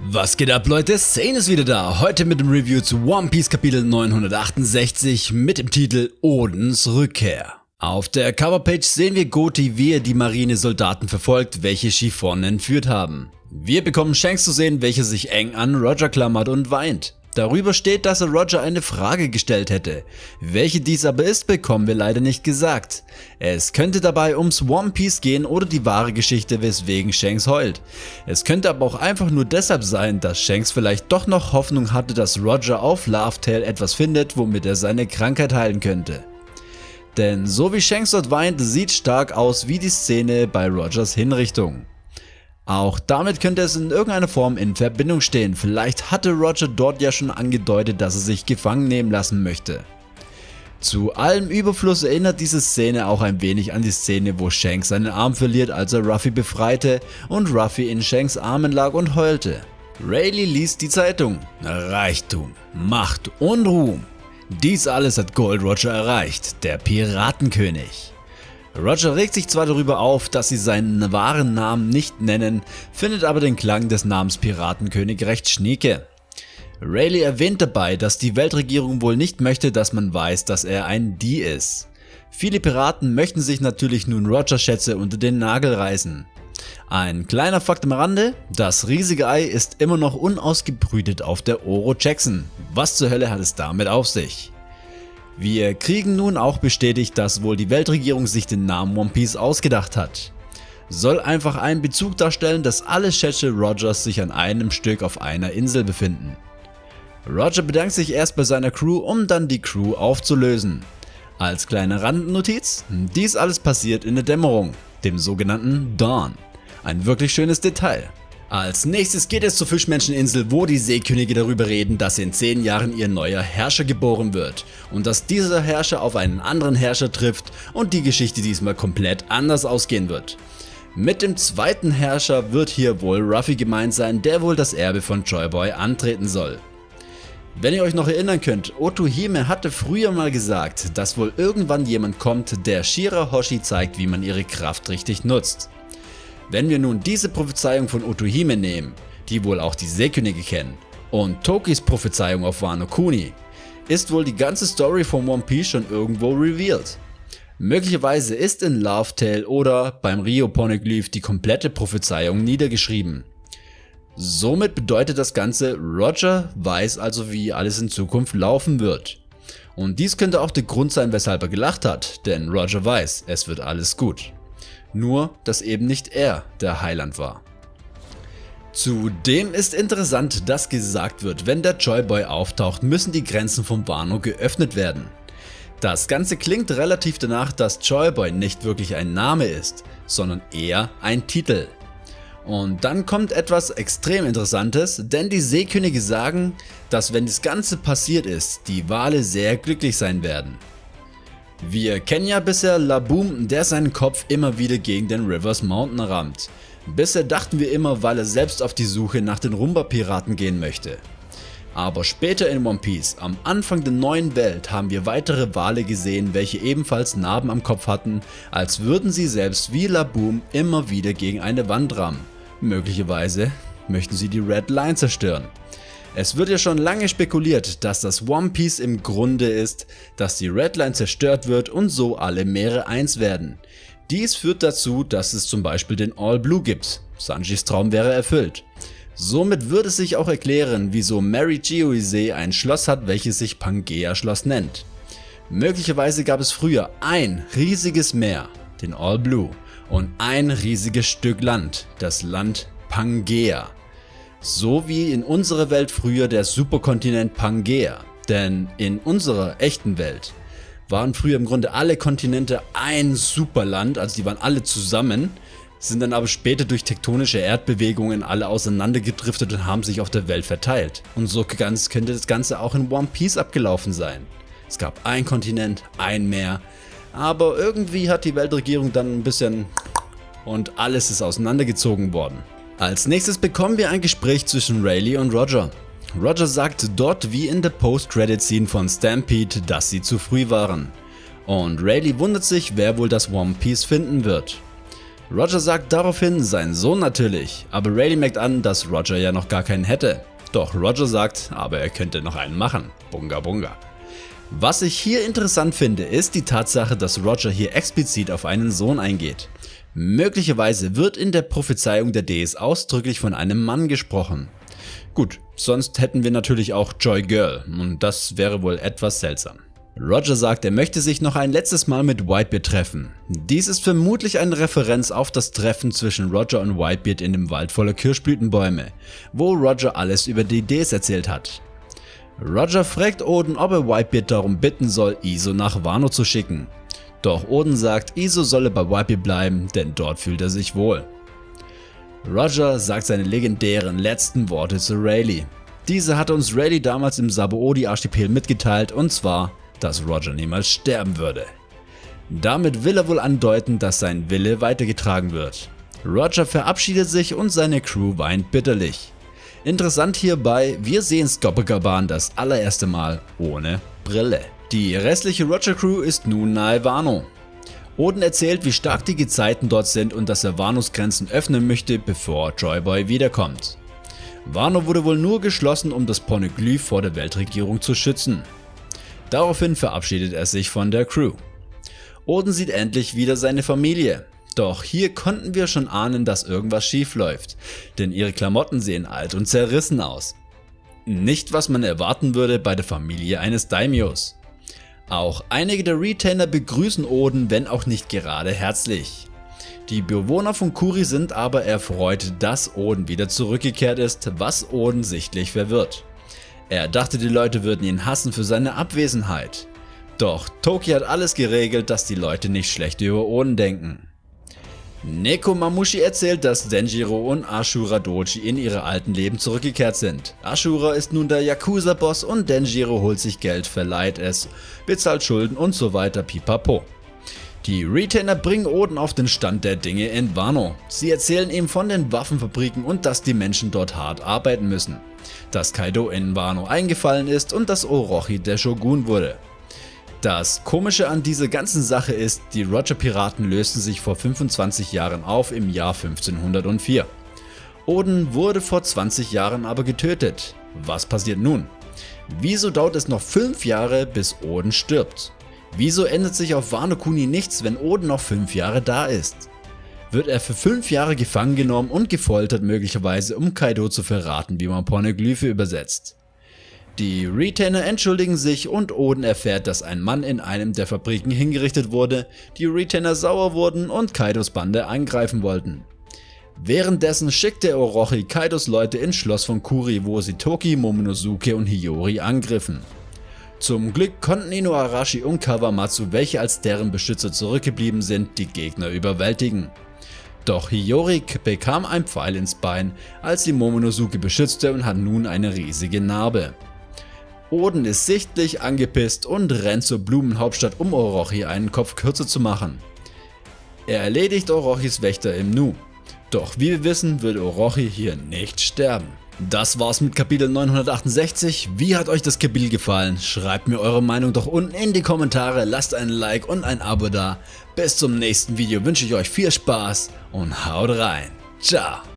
Was geht ab Leute, Sane ist wieder da, heute mit dem Review zu One Piece Kapitel 968 mit dem Titel Odens Rückkehr. Auf der Coverpage sehen wir Goti wie er die Marinesoldaten verfolgt, welche Chiffon entführt haben. Wir bekommen Shanks zu sehen, welcher sich eng an Roger klammert und weint. Darüber steht, dass er Roger eine Frage gestellt hätte. Welche dies aber ist, bekommen wir leider nicht gesagt. Es könnte dabei ums One Piece gehen oder die wahre Geschichte, weswegen Shanks heult. Es könnte aber auch einfach nur deshalb sein, dass Shanks vielleicht doch noch Hoffnung hatte, dass Roger auf Laughtail etwas findet, womit er seine Krankheit heilen könnte. Denn so wie Shanks dort weint, sieht stark aus wie die Szene bei Rogers Hinrichtung. Auch damit könnte es in irgendeiner Form in Verbindung stehen, vielleicht hatte Roger dort ja schon angedeutet, dass er sich gefangen nehmen lassen möchte. Zu allem Überfluss erinnert diese Szene auch ein wenig an die Szene, wo Shanks seinen Arm verliert, als er Ruffy befreite und Ruffy in Shanks Armen lag und heulte. Rayleigh liest die Zeitung. Reichtum, Macht und Ruhm. Dies alles hat Gold Roger erreicht, der Piratenkönig. Roger regt sich zwar darüber auf, dass sie seinen wahren Namen nicht nennen, findet aber den Klang des Namens Piratenkönig recht schnieke. Rayleigh erwähnt dabei, dass die Weltregierung wohl nicht möchte, dass man weiß, dass er ein D ist. Viele Piraten möchten sich natürlich nun Rogers Schätze unter den Nagel reißen. Ein kleiner Fakt am Rande, das riesige Ei ist immer noch unausgebrütet auf der Oro Jackson. Was zur Hölle hat es damit auf sich? Wir kriegen nun auch bestätigt, dass wohl die Weltregierung sich den Namen One Piece ausgedacht hat. Soll einfach einen Bezug darstellen, dass alle Schätze Rogers sich an einem Stück auf einer Insel befinden. Roger bedankt sich erst bei seiner Crew, um dann die Crew aufzulösen. Als kleine Randnotiz, dies alles passiert in der Dämmerung, dem sogenannten Dawn. Ein wirklich schönes Detail. Als nächstes geht es zur Fischmenscheninsel, wo die Seekönige darüber reden, dass in 10 Jahren ihr neuer Herrscher geboren wird und dass dieser Herrscher auf einen anderen Herrscher trifft und die Geschichte diesmal komplett anders ausgehen wird. Mit dem zweiten Herrscher wird hier wohl Ruffy gemeint sein, der wohl das Erbe von Joyboy antreten soll. Wenn ihr euch noch erinnern könnt, Otohime hatte früher mal gesagt, dass wohl irgendwann jemand kommt, der Shira Hoshi zeigt, wie man ihre Kraft richtig nutzt. Wenn wir nun diese Prophezeiung von Otohime nehmen, die wohl auch die Seekönige kennen, und Tokis Prophezeiung auf Wano Kuni, ist wohl die ganze Story von One Piece schon irgendwo revealed. Möglicherweise ist in Love Tale oder beim Rio Poneglyph die komplette Prophezeiung niedergeschrieben. Somit bedeutet das Ganze, Roger weiß also wie alles in Zukunft laufen wird. Und dies könnte auch der Grund sein weshalb er gelacht hat, denn Roger weiß, es wird alles gut. Nur, dass eben nicht er der Heiland war. Zudem ist interessant, dass gesagt wird, wenn der Joyboy auftaucht, müssen die Grenzen von Wano geöffnet werden. Das Ganze klingt relativ danach, dass Joyboy nicht wirklich ein Name ist, sondern eher ein Titel. Und dann kommt etwas extrem interessantes, denn die Seekönige sagen, dass wenn das Ganze passiert ist, die Wale sehr glücklich sein werden. Wir kennen ja bisher Laboom, der seinen Kopf immer wieder gegen den Rivers Mountain rammt. Bisher dachten wir immer, weil er selbst auf die Suche nach den Rumba Piraten gehen möchte. Aber später in One Piece, am Anfang der neuen Welt, haben wir weitere Wale gesehen, welche ebenfalls Narben am Kopf hatten, als würden sie selbst wie Laboom immer wieder gegen eine Wand rammen. Möglicherweise möchten sie die Red Line zerstören. Es wird ja schon lange spekuliert, dass das One Piece im Grunde ist, dass die Redline zerstört wird und so alle Meere eins werden. Dies führt dazu, dass es zum Beispiel den All Blue gibt. Sanjis Traum wäre erfüllt. Somit würde sich auch erklären, wieso Mary Geoise ein Schloss hat, welches sich Pangea Schloss nennt. Möglicherweise gab es früher ein riesiges Meer, den All Blue, und ein riesiges Stück Land, das Land Pangea. So wie in unserer Welt früher der Superkontinent Pangea. Denn in unserer echten Welt waren früher im Grunde alle Kontinente ein Superland, also die waren alle zusammen, sind dann aber später durch tektonische Erdbewegungen alle auseinandergedriftet und haben sich auf der Welt verteilt. Und so ganz könnte das Ganze auch in One Piece abgelaufen sein. Es gab ein Kontinent, ein Meer, aber irgendwie hat die Weltregierung dann ein bisschen und alles ist auseinandergezogen worden. Als nächstes bekommen wir ein Gespräch zwischen Rayleigh und Roger. Roger sagt dort wie in der Post-Credit-Scene von Stampede, dass sie zu früh waren. Und Rayleigh wundert sich, wer wohl das One Piece finden wird. Roger sagt daraufhin sein Sohn natürlich, aber Rayleigh merkt an, dass Roger ja noch gar keinen hätte. Doch Roger sagt, aber er könnte noch einen machen. Bunga bunga. Was ich hier interessant finde, ist die Tatsache, dass Roger hier explizit auf einen Sohn eingeht. Möglicherweise wird in der Prophezeiung der Ds ausdrücklich von einem Mann gesprochen. Gut, sonst hätten wir natürlich auch Joy Girl und das wäre wohl etwas seltsam. Roger sagt, er möchte sich noch ein letztes Mal mit Whitebeard treffen. Dies ist vermutlich eine Referenz auf das Treffen zwischen Roger und Whitebeard in dem Wald voller Kirschblütenbäume, wo Roger alles über die Ds erzählt hat. Roger fragt Odin, ob er Whitebeard darum bitten soll, Iso nach Wano zu schicken. Doch Odin sagt, Iso solle bei Whitebeard bleiben, denn dort fühlt er sich wohl. Roger sagt seine legendären letzten Worte zu Rayleigh. Diese hatte uns Rayleigh damals im Sabaody Archipel mitgeteilt und zwar dass Roger niemals sterben würde. Damit will er wohl andeuten, dass sein Wille weitergetragen wird. Roger verabschiedet sich und seine Crew weint bitterlich. Interessant hierbei, wir sehen Skopakaban das allererste Mal ohne Brille. Die restliche Roger Crew ist nun nahe Wano. Odin erzählt wie stark die Gezeiten dort sind und dass er Wanos Grenzen öffnen möchte bevor Joyboy wiederkommt. Wano wurde wohl nur geschlossen um das Poneglyph vor der Weltregierung zu schützen. Daraufhin verabschiedet er sich von der Crew. Odin sieht endlich wieder seine Familie. Doch hier konnten wir schon ahnen, dass irgendwas schief läuft, denn ihre Klamotten sehen alt und zerrissen aus. Nicht was man erwarten würde bei der Familie eines Daimios. Auch einige der Retainer begrüßen Odin, wenn auch nicht gerade herzlich. Die Bewohner von Kuri sind aber erfreut, dass Odin wieder zurückgekehrt ist, was Odin sichtlich verwirrt. Er dachte die Leute würden ihn hassen für seine Abwesenheit. Doch Toki hat alles geregelt, dass die Leute nicht schlecht über Oden denken. Neko Mamushi erzählt, dass Denjiro und Ashura Doji in ihre alten Leben zurückgekehrt sind. Ashura ist nun der Yakuza-Boss und Denjiro holt sich Geld, verleiht es, bezahlt Schulden und so weiter pipapo. Die Retainer bringen Oden auf den Stand der Dinge in Wano. Sie erzählen ihm von den Waffenfabriken und dass die Menschen dort hart arbeiten müssen dass Kaido in Wano eingefallen ist und dass Orochi der Shogun wurde. Das komische an dieser ganzen Sache ist, die Roger Piraten lösten sich vor 25 Jahren auf im Jahr 1504. Oden wurde vor 20 Jahren aber getötet. Was passiert nun? Wieso dauert es noch 5 Jahre bis Oden stirbt? Wieso ändert sich auf Wano Kuni nichts, wenn Oden noch 5 Jahre da ist? wird er für 5 Jahre gefangen genommen und gefoltert möglicherweise um Kaido zu verraten wie man Pornoglyphe übersetzt. Die Retainer entschuldigen sich und Oden erfährt, dass ein Mann in einem der Fabriken hingerichtet wurde, die Retainer sauer wurden und Kaidos Bande angreifen wollten. Währenddessen schickte Orochi Kaidos Leute ins Schloss von Kuri, wo sie Toki, Momonosuke und Hiyori angriffen. Zum Glück konnten Inuarashi und Kawamatsu, welche als deren Beschützer zurückgeblieben sind, die Gegner überwältigen. Doch Hiyori bekam ein Pfeil ins Bein, als sie Momonosuke beschützte und hat nun eine riesige Narbe. Oden ist sichtlich angepisst und rennt zur Blumenhauptstadt um Orochi einen Kopf kürzer zu machen. Er erledigt Orochis Wächter im Nu. Doch wie wir wissen wird Orochi hier nicht sterben. Das war's mit Kapitel 968. Wie hat euch das Kapitel gefallen? Schreibt mir eure Meinung doch unten in die Kommentare, lasst ein Like und ein Abo da. Bis zum nächsten Video wünsche ich euch viel Spaß und haut rein. Ciao.